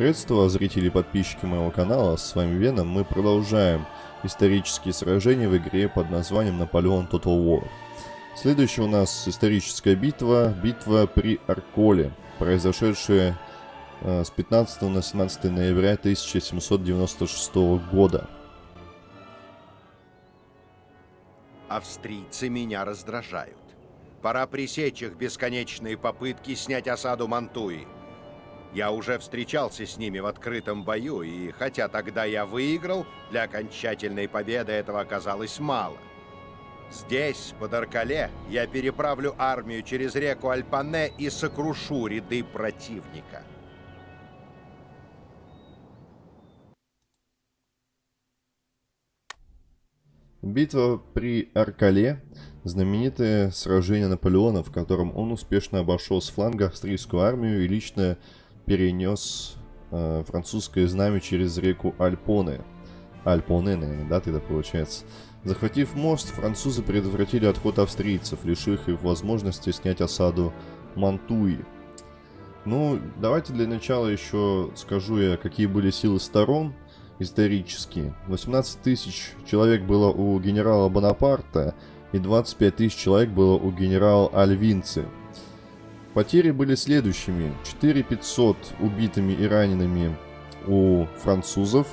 Приветствую вас, зрители и подписчики моего канала, с вами Веном. Мы продолжаем исторические сражения в игре под названием Наполеон Total War. Следующая у нас историческая битва, битва при Арколе, произошедшая э, с 15 на 17 ноября 1796 года. Австрийцы меня раздражают. Пора пресечь их бесконечные попытки снять осаду Мантуи. Я уже встречался с ними в открытом бою, и хотя тогда я выиграл, для окончательной победы этого оказалось мало. Здесь, под Аркале, я переправлю армию через реку Альпане и сокрушу ряды противника. Битва при Аркале – знаменитое сражение Наполеона, в котором он успешно обошел с фланга австрийскую армию и лично перенес э, французское знамя через реку Альпоне. Альпоне, наверное, да, тогда получается. Захватив мост, французы предотвратили отход австрийцев, лишив их возможности снять осаду Мантуи. Ну, давайте для начала еще скажу я, какие были силы сторон – исторические. 18 тысяч человек было у генерала Бонапарта и 25 тысяч человек было у генерала Альвинцы. Потери были следующими. 4500 убитыми и ранеными у французов,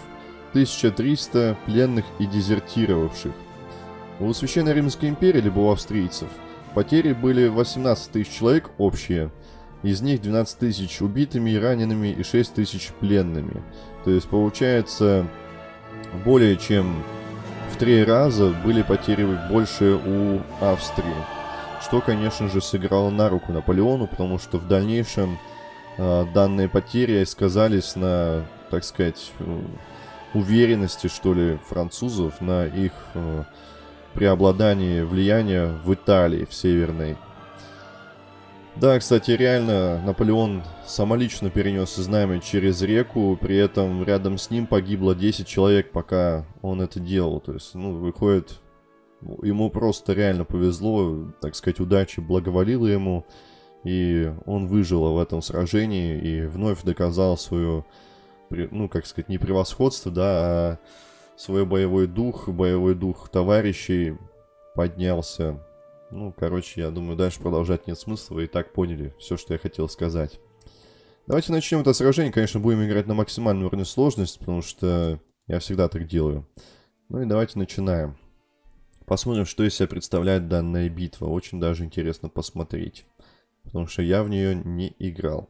1300 пленных и дезертировавших. У Священной Римской империи, либо у австрийцев, потери были 18 тысяч человек общие, из них 12 тысяч убитыми и ранеными и 6 тысяч пленными. То есть получается более чем в три раза были потери больше у Австрии. Что, конечно же, сыграло на руку Наполеону, потому что в дальнейшем э, данные потери сказались на, так сказать, э, уверенности, что ли, французов, на их э, преобладании влияния в Италии, в Северной да, кстати, реально Наполеон самолично перенес знамя через реку, при этом рядом с ним погибло 10 человек, пока он это делал. То есть, ну, выходит, ему просто реально повезло, так сказать, удача благоволила ему, и он выжил в этом сражении и вновь доказал свою, ну, как сказать, не превосходство, да, а свой боевой дух, боевой дух товарищей поднялся ну, короче, я думаю, дальше продолжать нет смысла. Вы и так поняли все, что я хотел сказать. Давайте начнем это сражение. Конечно, будем играть на максимальный уровне сложности, потому что я всегда так делаю. Ну и давайте начинаем. Посмотрим, что из себя представляет данная битва. Очень даже интересно посмотреть. Потому что я в нее не играл.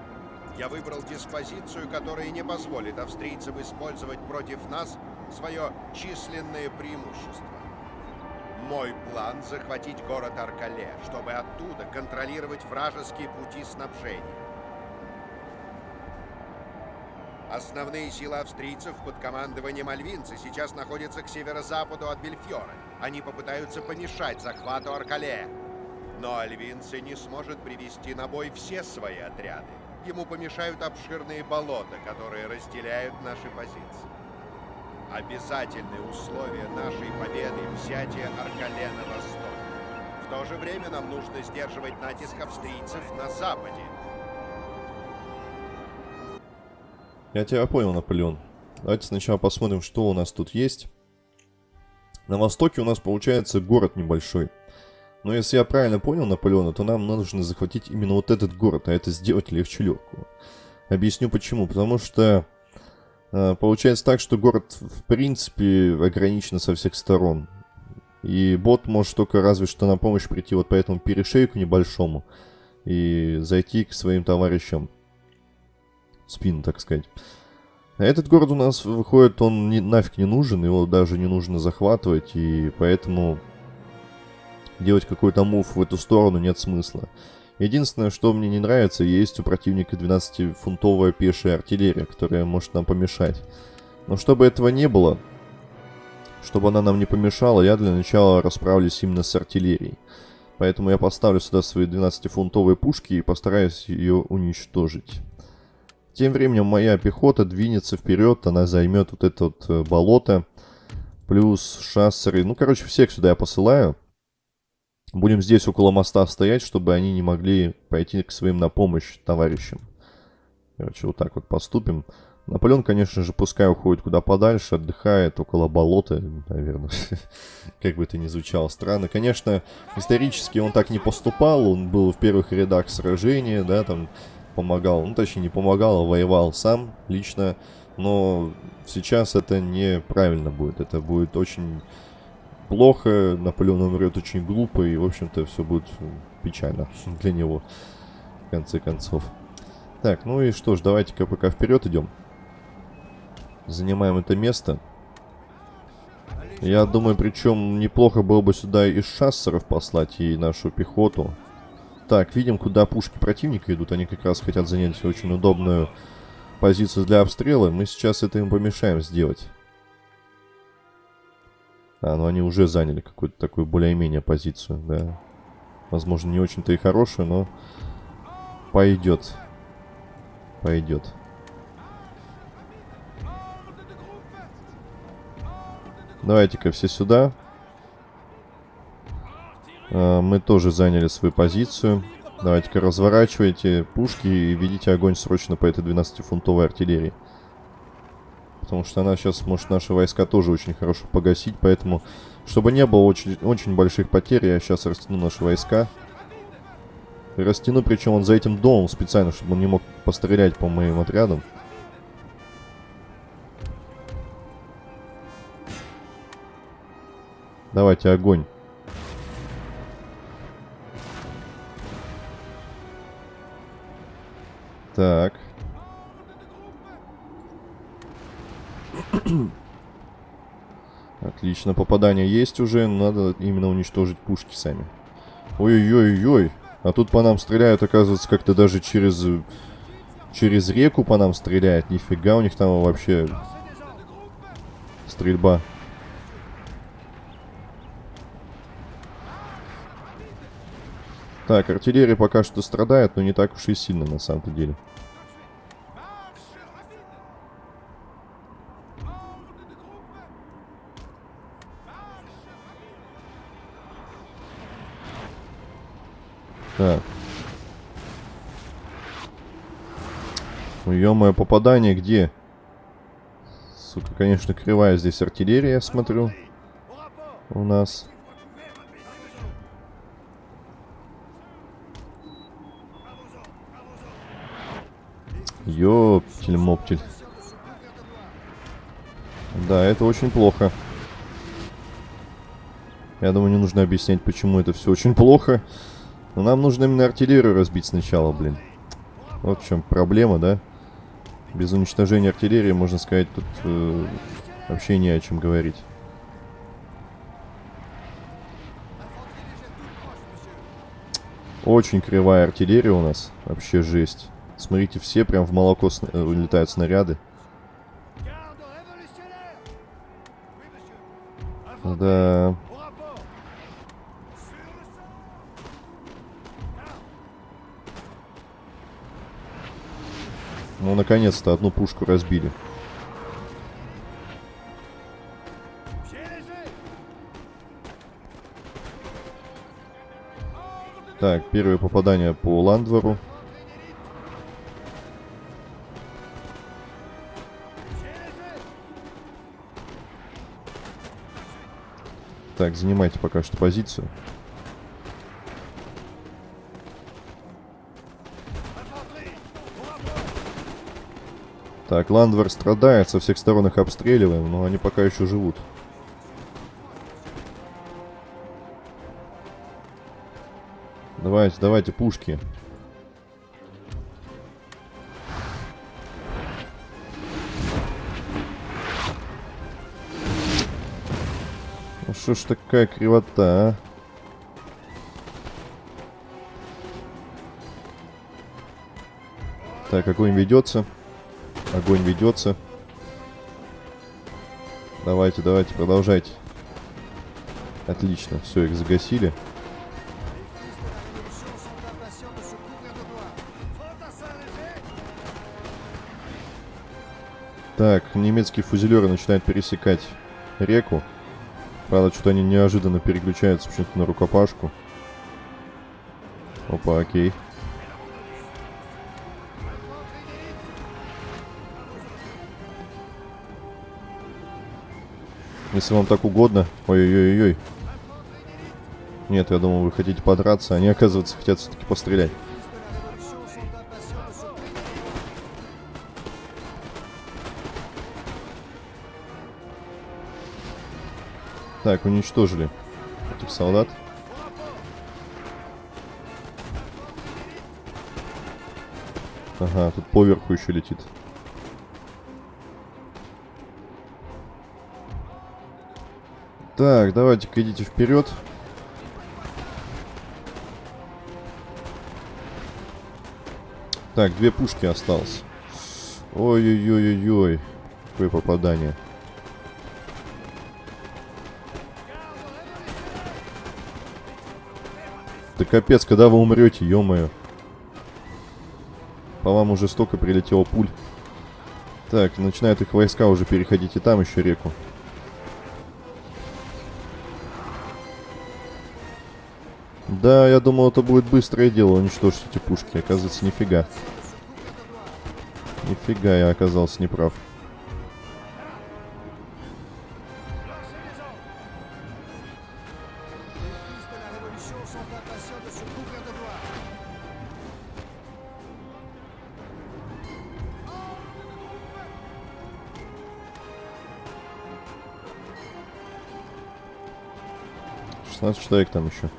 Я выбрал диспозицию, которая не позволит австрийцам использовать против нас свое численное преимущество. Мой план — захватить город Аркале, чтобы оттуда контролировать вражеские пути снабжения. Основные силы австрийцев под командованием альвинца сейчас находятся к северо-западу от Бельфьора. Они попытаются помешать захвату Аркале. Но Альвинце не сможет привести на бой все свои отряды. Ему помешают обширные болота, которые разделяют наши позиции. Обязательное условие нашей победы – взятие Аркале на восток. В то же время нам нужно сдерживать натиск австрийцев на западе. Я тебя понял, Наполеон. Давайте сначала посмотрим, что у нас тут есть. На востоке у нас получается город небольшой. Но если я правильно понял Наполеона, то нам нужно захватить именно вот этот город, а это сделать легче легкого. Объясню почему. Потому что э, получается так, что город в принципе ограничен со всех сторон. И бот может только разве что на помощь прийти вот по этому перешейку небольшому и зайти к своим товарищам. В спину, так сказать. А этот город у нас выходит, он не, нафиг не нужен, его даже не нужно захватывать, и поэтому делать какой-то мув в эту сторону нет смысла. Единственное, что мне не нравится, есть у противника 12-фунтовая пешая артиллерия, которая может нам помешать. Но чтобы этого не было, чтобы она нам не помешала, я для начала расправлюсь именно с артиллерией. Поэтому я поставлю сюда свои 12-фунтовые пушки и постараюсь ее уничтожить. Тем временем моя пехота двинется вперед, она займет вот это вот э, болото. Плюс шассеры. Ну, короче, всех сюда я посылаю. Будем здесь около моста стоять, чтобы они не могли пойти к своим на помощь товарищам. Короче, вот так вот поступим. Наполеон, конечно же, пускай уходит куда подальше, отдыхает около болота, наверное. как бы это ни звучало странно. Конечно, исторически он так не поступал, он был в первых рядах сражения, да, там помогал, ну точнее не помогал, а воевал сам лично. Но сейчас это неправильно будет, это будет очень плохо, Наполеон умрет очень глупо, и, в общем-то, все будет печально для него, в конце концов. Так, ну и что ж, давайте-ка пока вперед идем. Занимаем это место. Я думаю, причем неплохо было бы сюда и шассеров послать, и нашу пехоту. Так, видим, куда пушки противника идут. Они как раз хотят занять очень удобную позицию для обстрела. Мы сейчас это им помешаем сделать. А, ну они уже заняли какую-то такую более-менее позицию, да. Возможно, не очень-то и хорошую, но пойдет. Пойдет. Давайте-ка все сюда. А, мы тоже заняли свою позицию. Давайте-ка разворачивайте пушки и ведите огонь срочно по этой 12-фунтовой артиллерии. Потому что она сейчас может наши войска тоже очень хорошо погасить. Поэтому, чтобы не было очень, очень больших потерь, я сейчас растяну наши войска. Растяну, причем он за этим домом специально, чтобы он не мог пострелять по моим отрядам. Давайте огонь. Так. Отлично, попадание есть уже. Надо именно уничтожить пушки сами. Ой-ой-ой-ой. А тут по нам стреляют, оказывается, как-то даже через... Через реку по нам стреляют. Нифига у них там вообще... Стрельба. Так, артиллерия пока что страдает, но не так уж и сильно на самом-то деле. Так. Ну, ё попадание где? Сука, конечно, кривая здесь артиллерия, я смотрю. У нас. Ёптель-моптель. Да, это очень плохо. Я думаю, не нужно объяснять, почему это все очень плохо. Но нам нужно именно артиллерию разбить сначала, блин. Вот в чем проблема, да? Без уничтожения артиллерии, можно сказать, тут э, вообще не о чем говорить. Очень кривая артиллерия у нас. Вообще жесть. Смотрите, все прям в молоко сна э, улетают снаряды. Да. Ну, наконец-то одну пушку разбили. Так, первое попадание по Ландвору. Так, занимайте пока что позицию. Так, Ландвер страдает, со всех сторон их обстреливаем, но они пока еще живут. Давайте, давайте, пушки. Ну что ж такая кривота, а? Так, огонь ведется. Огонь ведется. Давайте, давайте, продолжайте. Отлично, все, их загасили. Так, немецкие фузелеры начинают пересекать реку. Правда, что-то они неожиданно переключаются почему-то на рукопашку. Опа, окей. Если вам так угодно. Ой-ой-ой-ой. Нет, я думал, вы хотите подраться. Они, оказывается, хотят все-таки пострелять. Так, уничтожили этих солдат. Ага, тут поверху еще летит. Так, давайте-ка идите вперед. Так, две пушки осталось. Ой-ой-ой-ой-ой. Какое попадание. Да капец, когда вы умрете, ё-моё. По вам уже столько прилетело пуль. Так, начинают их войска уже переходить и там еще реку. Да, я думал, это будет быстрое дело уничтожить эти пушки. Оказывается, нифига. Нифига, я оказался неправ. Шестнадцать человек там еще.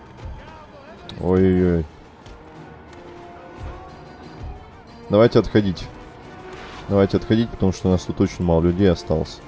Ой-ой-ой. Давайте отходить. Давайте отходить, потому что у нас тут очень мало людей осталось.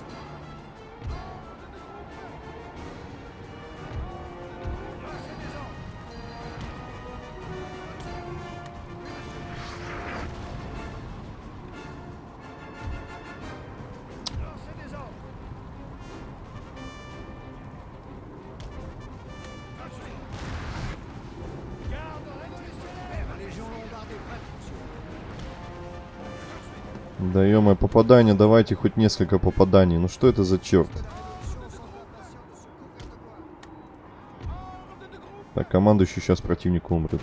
Попадание, давайте хоть несколько попаданий. Ну что это за черт? Так, командующий сейчас противник умрет.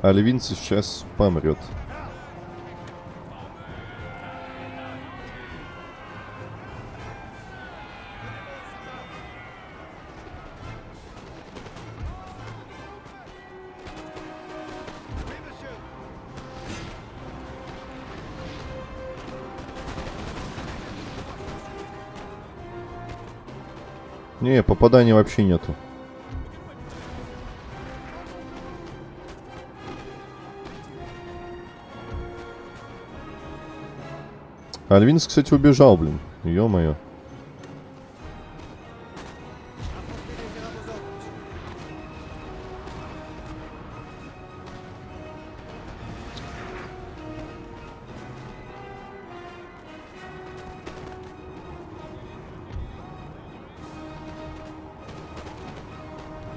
А Левин сейчас помрет. Не, попаданий вообще нету. Альвинс, кстати, убежал, блин. Ё-моё.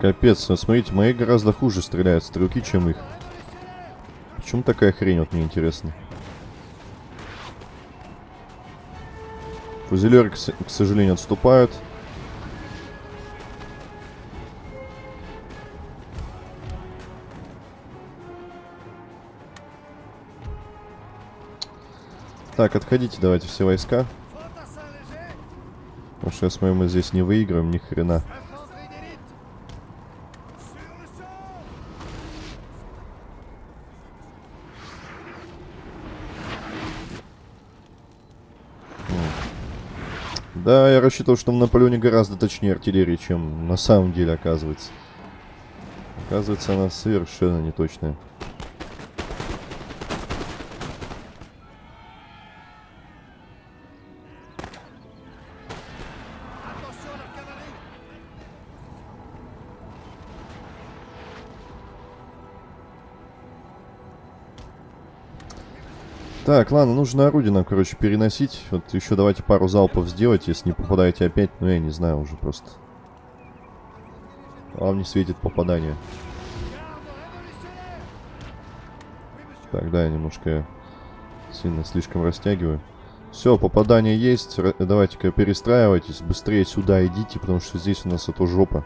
Капец, ну смотрите, мои гораздо хуже стреляют стрелки, чем их. Почему такая хрень, вот мне интересно. Фузелеры, к сожалению, отступают. Так, отходите давайте все войска. Потому что я смотрю, мы здесь не выиграем ни хрена. Да, я рассчитывал, что на Наполеоне гораздо точнее артиллерии, чем на самом деле оказывается. Оказывается, она совершенно неточная. Так, ладно, нужно орудие нам, короче, переносить. Вот еще давайте пару залпов сделать, если не попадаете опять. Ну, я не знаю уже просто. Вам не светит попадание. Так, да, я немножко сильно слишком растягиваю. Все, попадание есть. Давайте-ка перестраивайтесь. Быстрее сюда идите, потому что здесь у нас это жопа.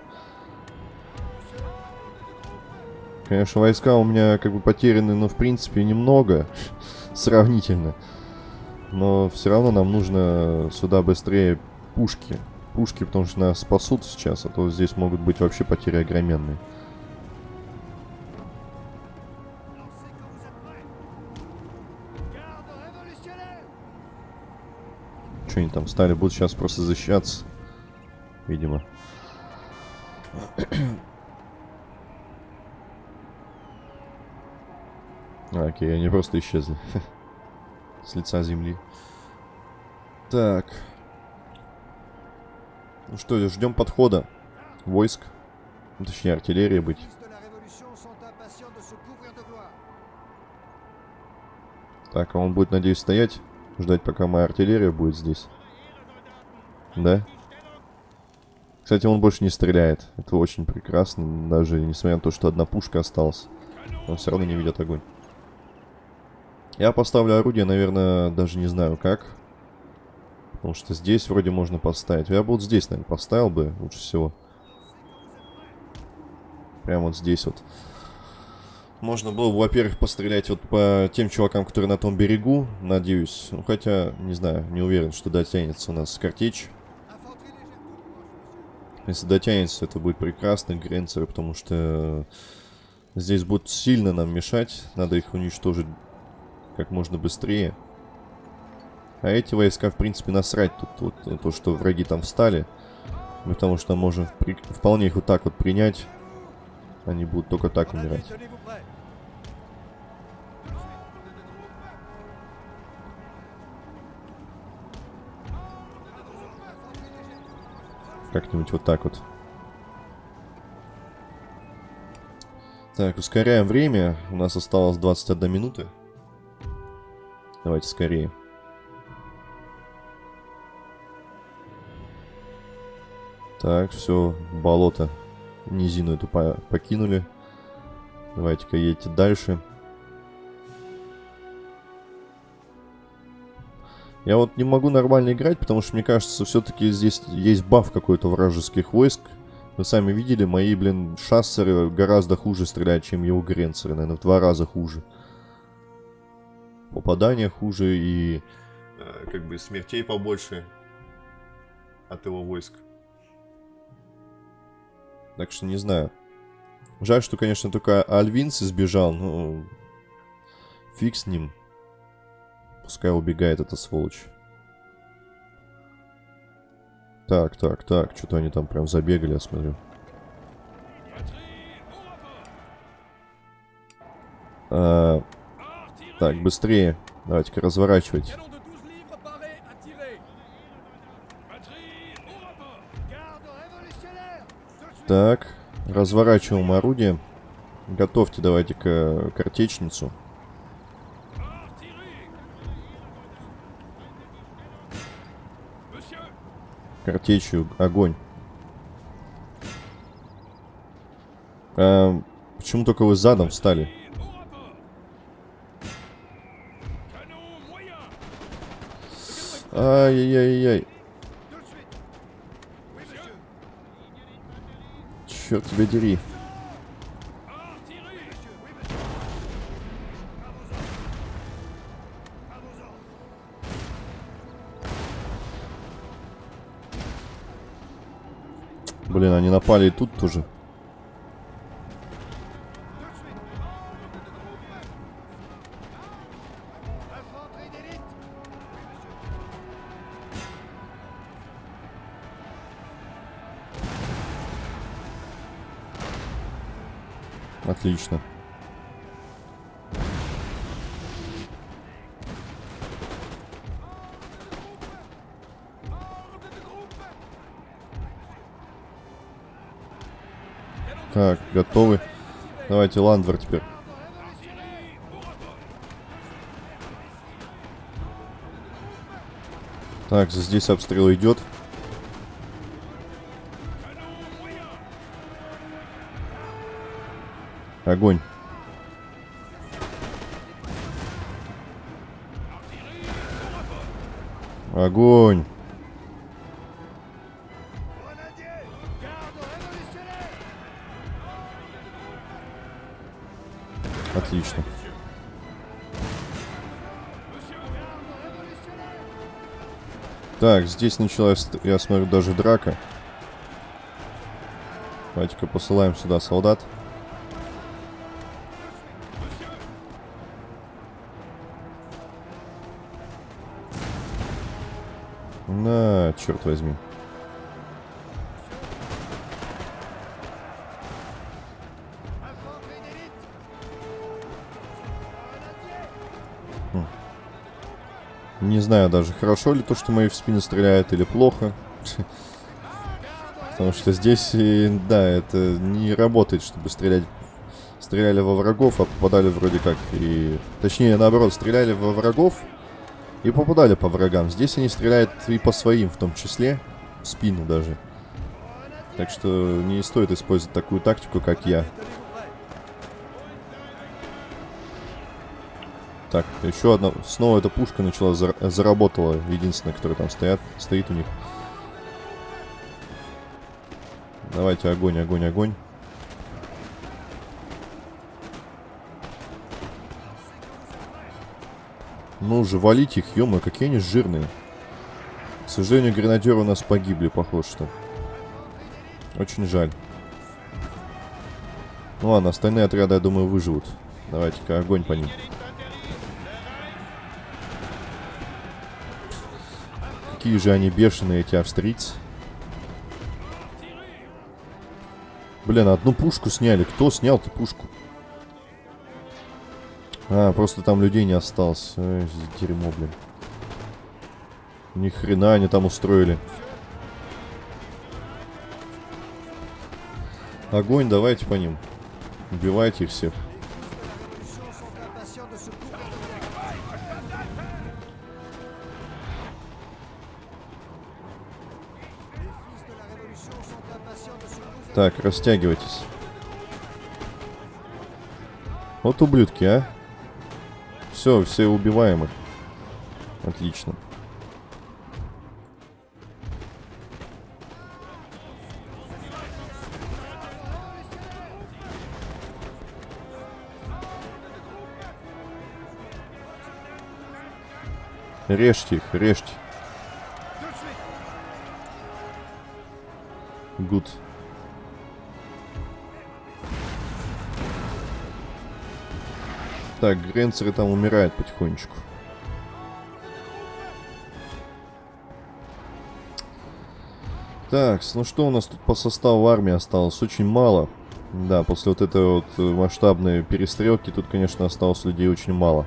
Конечно, войска у меня как бы потеряны, но в принципе немного сравнительно. Но все равно нам нужно сюда быстрее пушки. Пушки, потому что нас спасут сейчас, а то здесь могут быть вообще потери огроменные. Что они там стали? Будут сейчас просто защищаться. Видимо. А, окей, они просто исчезли. С лица земли. Так. Ну что, ждем подхода войск. Ну, точнее, артиллерии быть. Так, а он будет, надеюсь, стоять, ждать, пока моя артиллерия будет здесь. Да? Кстати, он больше не стреляет. Это очень прекрасно, даже несмотря на то, что одна пушка осталась. Он все равно не ведет огонь. Я поставлю орудие, наверное, даже не знаю как. Потому что здесь вроде можно поставить. Я бы вот здесь, наверное, поставил бы лучше всего. Прямо вот здесь вот. Можно было бы, во-первых, пострелять вот по тем чувакам, которые на том берегу, надеюсь. Ну, хотя, не знаю, не уверен, что дотянется у нас картечь. Если дотянется, это будет прекрасно, гренцеры, потому что здесь будут сильно нам мешать. Надо их уничтожить как можно быстрее. А эти войска, в принципе, насрать тут вот, то, что враги там встали. Потому что можем при... вполне их вот так вот принять. Они будут только так умирать. Как-нибудь вот так вот. Так, ускоряем время. У нас осталось 21 минута. Давайте скорее. Так, все, болото, низину эту по покинули. Давайте-ка едьте дальше. Я вот не могу нормально играть, потому что мне кажется, все-таки здесь есть баф какой-то вражеских войск. Вы сами видели, мои, блин, шассеры гораздо хуже стреляют, чем его гренцеры, наверное, в два раза хуже попадания хуже и э, как бы смертей побольше от его войск. Так что не знаю. Жаль, что, конечно, только Альвинс избежал, но фиг с ним. Пускай убегает эта сволочь. Так, так, так. Что-то они там прям забегали, я смотрю. А, так, быстрее. Давайте-ка разворачивать. Так, разворачиваем орудие. Готовьте давайте-ка картечницу. Картечью огонь. А, почему только вы задом встали? Ай-яй-яй-яй. Черт тебя дери. Блин, они напали и тут тоже. Отлично. Так, готовы. Давайте Ландвер теперь. Так, здесь обстрел идет. Огонь. Огонь. Отлично. Так, здесь началась, я смотрю, даже драка. Давайте-ка посылаем сюда солдат. Черт возьми. Хм. Не знаю даже, хорошо ли то, что мои в спину стреляют, или плохо. Потому что здесь, да, это не работает, чтобы стрелять. Стреляли во врагов, а попадали вроде как и... Точнее, наоборот, стреляли во врагов, и попадали по врагам. Здесь они стреляют и по своим в том числе. В спину даже. Так что не стоит использовать такую тактику, как я. Так, еще одна. Снова эта пушка начала зар заработала. Единственная, которая там стоят, стоит у них. Давайте огонь, огонь, огонь. Ну же, валить их, ё какие они жирные. К сожалению, гренадеры у нас погибли, похоже, что. Очень жаль. Ну ладно, остальные отряды, я думаю, выживут. Давайте-ка огонь по ним. Какие же они бешеные, эти австрийцы. Блин, одну пушку сняли. Кто снял-то пушку? А, просто там людей не осталось. Ой, дерьмо, блин. Ни хрена они там устроили. Огонь, давайте по ним. Убивайте их всех. Так, растягивайтесь. Вот ублюдки, а. Все, все убиваемы. Отлично. Режьте их, режьте. Good. Так, Гренцеры там умирают потихонечку. Так, ну что у нас тут по составу армии осталось? Очень мало. Да, после вот этой вот э, масштабной перестрелки тут, конечно, осталось людей очень мало.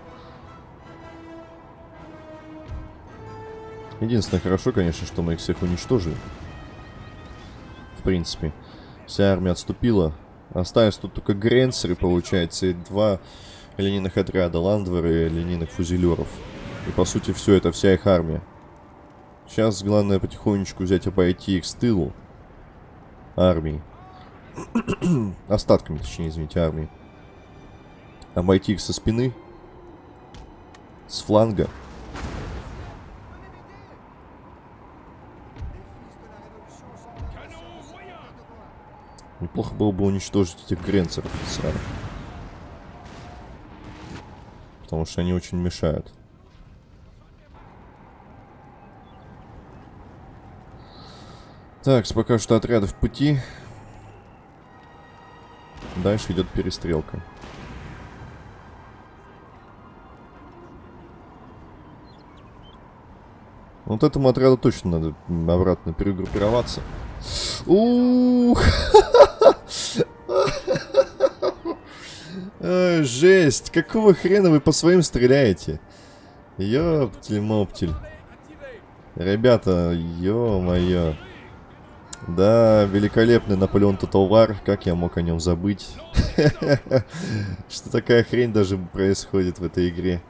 Единственное, хорошо, конечно, что мы их всех уничтожили. В принципе. Вся армия отступила. Остались тут только Гренцеры, получается, и два линейных отряда Ландвера и линейных фузелеров. И по сути все это вся их армия. Сейчас главное потихонечку взять и пойти их с тылу армии. Остатками, точнее, извините, армии. Обойти их со спины. С фланга. Неплохо было бы уничтожить этих гренцеров сразу потому что они очень мешают. Так, пока что отряды в пути. Дальше идет перестрелка. Вот этому отряду точно надо обратно перегруппироваться. Ух! Жесть! Какого хрена вы по своим стреляете? Ёптель-моптель. Ребята, ё-моё. Да, великолепный Наполеон Тоталвар. Как я мог о нем забыть? Что такая хрень даже происходит в этой игре.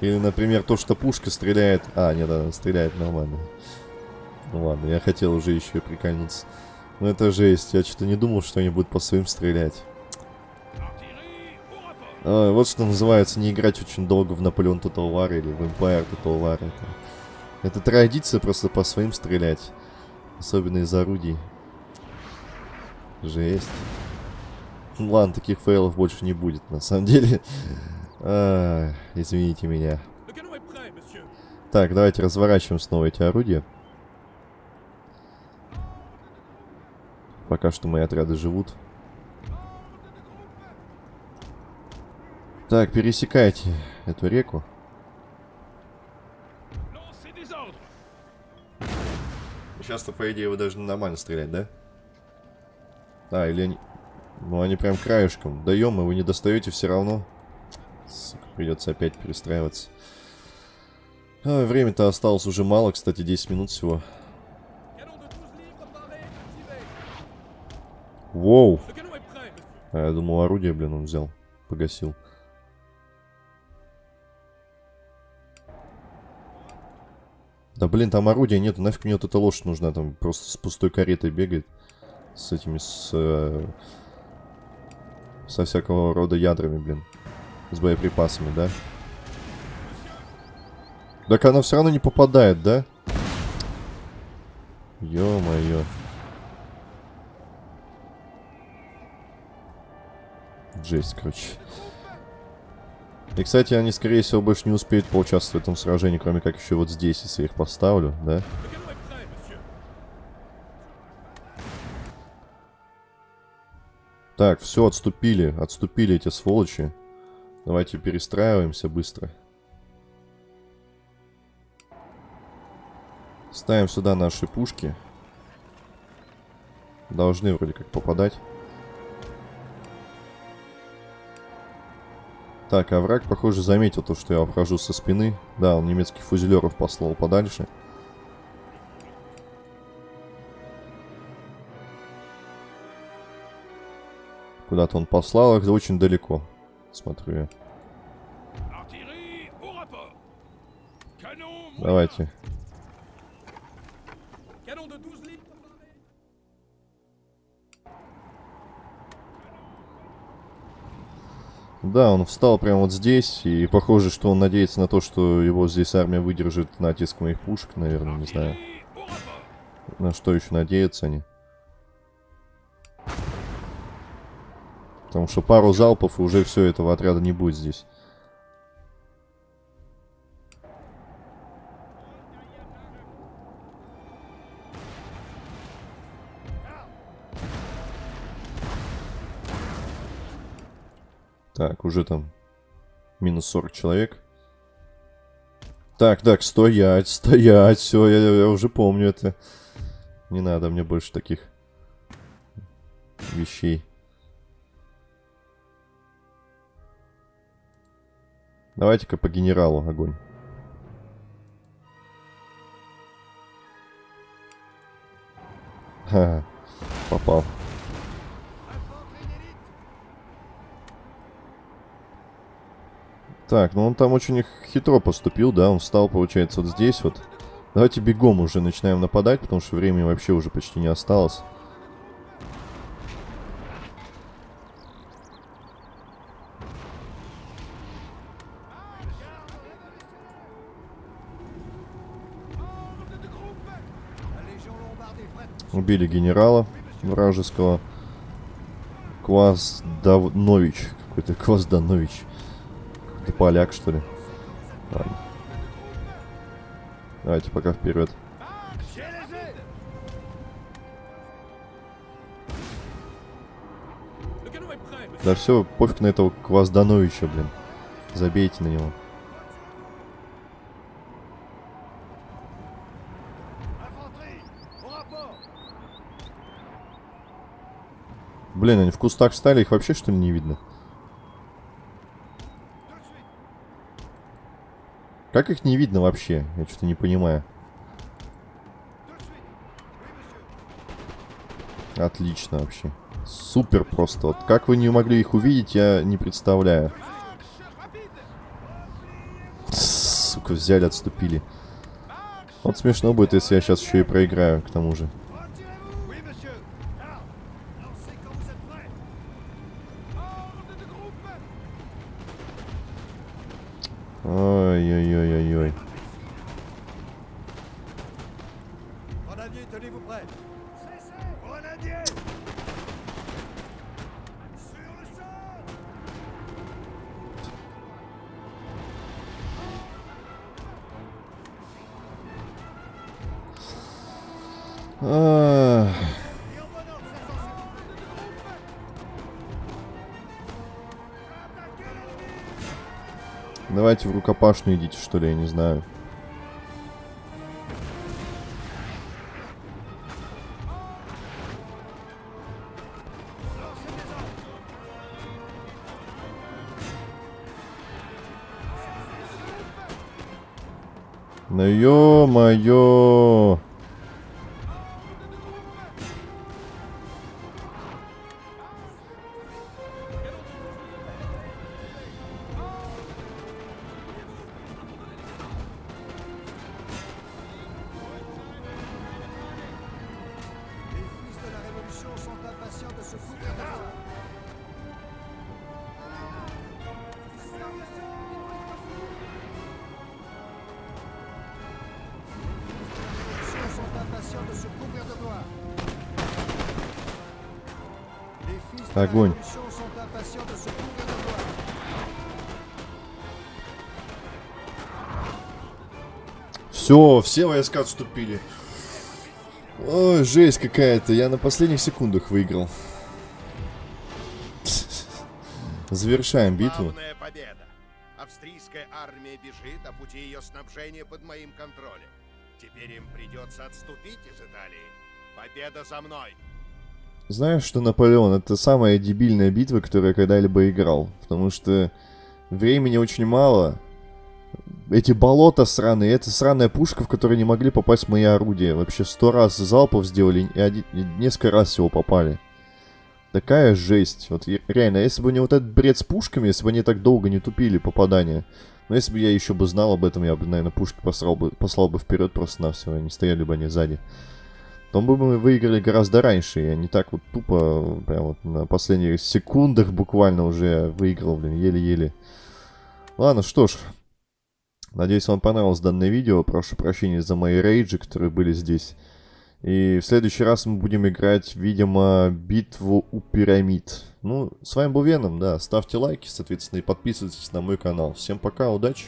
Или, например, то, что пушка стреляет... А, нет, она стреляет нормально. Ну ладно, я хотел уже еще прикольнуться. Но это жесть. Я что-то не думал, что они будут по своим стрелять. А, вот что называется не играть очень долго в Наполеон Total War или в Empire Total War. Это, это традиция просто по своим стрелять. Особенно из орудий. Жесть. Ну ладно, таких фейлов больше не будет, на самом деле. А, извините меня. Так, давайте разворачиваем снова эти орудия. Пока что мои отряды живут. Так, пересекайте эту реку. Сейчас-то, по идее, вы должны нормально стрелять, да? А, или они... Ну, они прям краешком. Даем, и вы не достаете все равно. Сука, придется опять перестраиваться. А, Время-то осталось уже мало, кстати, 10 минут всего. Воу. А, я думал, орудие, блин, он взял. Погасил. Да блин, там орудия нету, нафиг мне вот эта лошадь нужна, там просто с пустой каретой бегает. С этими, с... Э, со всякого рода ядрами, блин. С боеприпасами, да? Так она все равно не попадает, да? Ё-моё. Жесть, короче. И, кстати, они, скорее всего, больше не успеют поучаствовать в этом сражении, кроме как еще вот здесь, если я их поставлю, да? Так, все, отступили. Отступили эти сволочи. Давайте перестраиваемся быстро. Ставим сюда наши пушки. Должны вроде как попадать. Так, а враг, похоже, заметил то, что я обхожу со спины. Да, он немецких фузелеров послал подальше. Куда-то он послал их очень далеко. Смотрю я. Давайте. Да, он встал прямо вот здесь, и похоже, что он надеется на то, что его здесь армия выдержит натиск моих пушек, наверное, не знаю. На что еще надеются они? Потому что пару залпов, и уже все этого отряда не будет здесь. Так, уже там минус 40 человек. Так, так, стоять, стоять, все, я, я уже помню это. Не надо мне больше таких вещей. Давайте-ка по генералу огонь. Ха, попал. Так, ну он там очень хитро поступил, да, он встал, получается, вот здесь вот. Давайте бегом уже начинаем нападать, потому что времени вообще уже почти не осталось. Убили генерала вражеского. Квазданович. Какой-то Квазданович. Ты поляк, что ли? Ладно. Давайте пока вперед. Да все, пофиг на этого Кваздановича, блин. Забейте на него. Блин, они в кустах встали, их вообще что ли не видно? Как их не видно вообще? Я что-то не понимаю. Отлично вообще. Супер просто. Вот как вы не могли их увидеть, я не представляю. Сука, взяли, отступили. Вот смешно будет, если я сейчас еще и проиграю, к тому же. Рукопашную идите, что ли, я не знаю. Ну ё-моё! Все, все войска отступили. Ой, жесть какая-то. Я на последних секундах выиграл. Завершаем битву. победа. Австрийская армия бежит, а пути ее снабжения под моим контролем. Теперь им придется отступить из Италии. Победа за мной. Знаешь, что Наполеон это самая дебильная битва, которую я когда-либо играл. Потому что времени очень мало. Эти болота сраные, это сраная пушка, в которой не могли попасть мои орудия. Вообще сто раз залпов сделали и, один, и несколько раз всего попали. Такая жесть. Вот реально, если бы не вот этот бред с пушками, если бы они так долго не тупили попадания. Но если бы я еще бы знал об этом, я бы, наверное, пушки послал бы, послал бы вперед просто на все, не стояли бы они сзади то бы мы выиграли гораздо раньше. Я не так вот тупо, прям вот на последних секундах буквально уже выиграл, блин, еле-еле. Ладно, что ж. Надеюсь, вам понравилось данное видео. Прошу прощения за мои рейджи, которые были здесь. И в следующий раз мы будем играть, видимо, битву у пирамид. Ну, с вами был Веном, да. Ставьте лайки, соответственно, и подписывайтесь на мой канал. Всем пока, удачи!